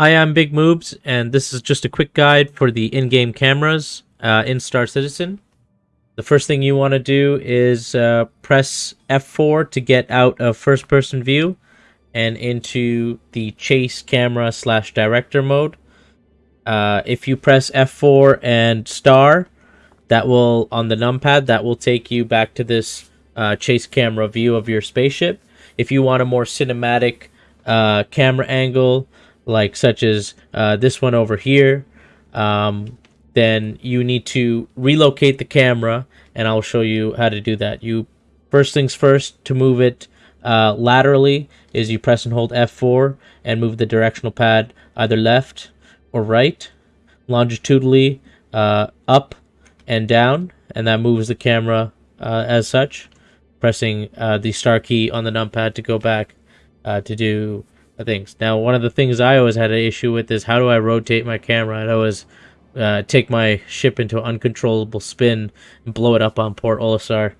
Hi, I'm Big Moobs, and this is just a quick guide for the in-game cameras uh, in Star Citizen. The first thing you want to do is uh, press F4 to get out of first-person view and into the chase camera slash director mode. Uh, if you press F4 and star, that will, on the numpad, that will take you back to this uh, chase camera view of your spaceship. If you want a more cinematic uh, camera angle, like such as uh, this one over here, um, then you need to relocate the camera, and I'll show you how to do that. You first things first to move it uh, laterally is you press and hold F4 and move the directional pad either left or right, longitudinally uh, up and down, and that moves the camera uh, as such. Pressing uh, the star key on the numpad to go back uh, to do things. Now, one of the things I always had an issue with is how do I rotate my camera? I'd always uh, take my ship into uncontrollable spin and blow it up on Port Olisar.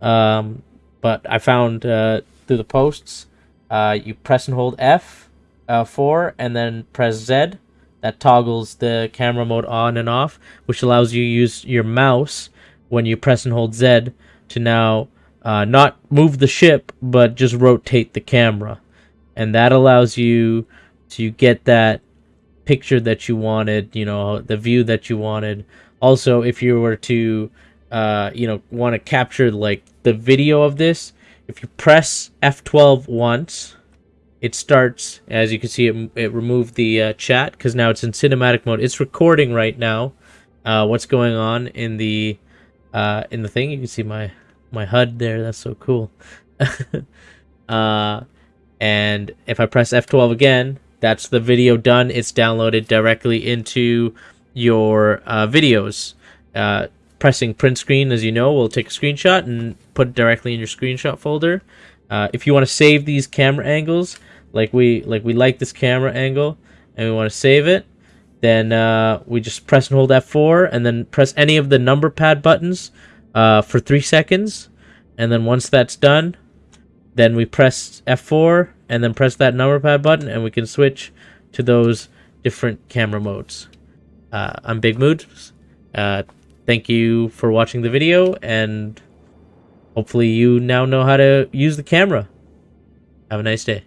Um, but I found uh, through the posts, uh, you press and hold F uh, 4 and then press Z. That toggles the camera mode on and off, which allows you to use your mouse when you press and hold Z to now uh, not move the ship, but just rotate the camera and that allows you to get that picture that you wanted you know the view that you wanted. Also if you were to uh, you know want to capture like the video of this if you press f12 once it starts as you can see it, it removed the uh, chat because now it's in cinematic mode. It's recording right now uh, what's going on in the uh, in the thing. You can see my my HUD there. That's so cool. Uh and if I press F12 again, that's the video done. It's downloaded directly into your uh, videos. Uh, pressing print screen, as you know, will take a screenshot and put it directly in your screenshot folder. Uh, if you want to save these camera angles, like we like we like this camera angle, and we want to save it, then uh, we just press and hold F4, and then press any of the number pad buttons uh, for three seconds, and then once that's done, then we press F4 and then press that number pad button and we can switch to those different camera modes. Uh, I'm Big Mood. Uh, thank you for watching the video and hopefully you now know how to use the camera. Have a nice day.